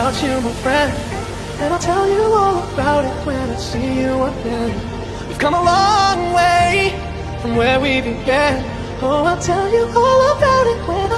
without you, my friend. And I'll tell you all about it when I see you again. We've come a long way from where we began. Oh, I'll tell you all about it when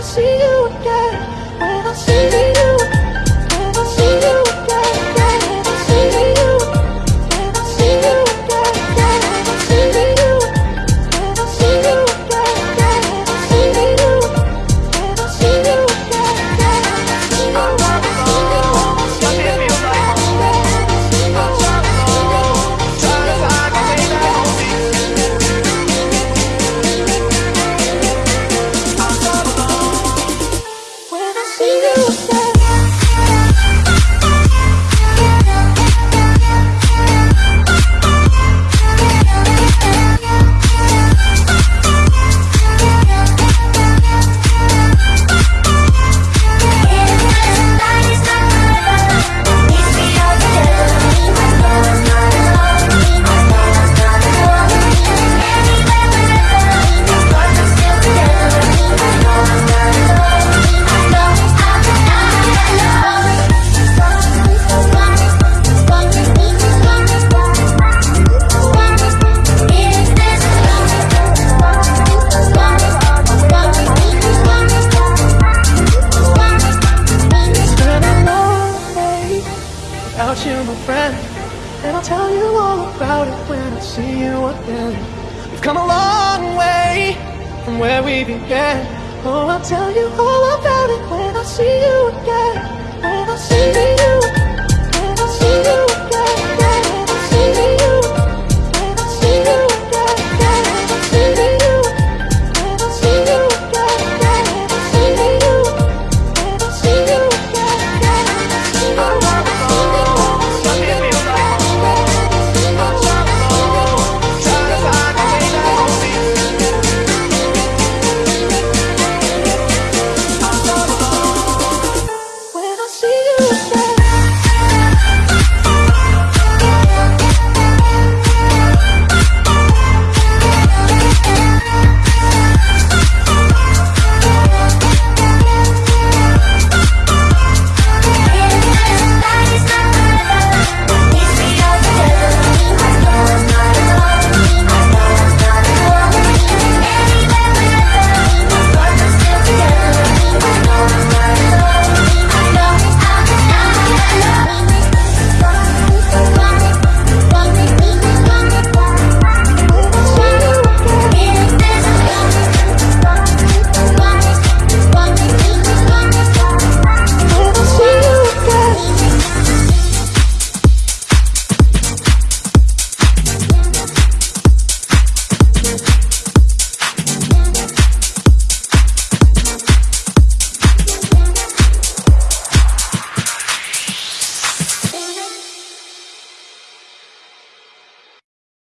without you, my friend. And I'll tell you all about it when I see you again. We've come a long way from where we began. Oh, I'll tell you all about it when I see you again. When I see you you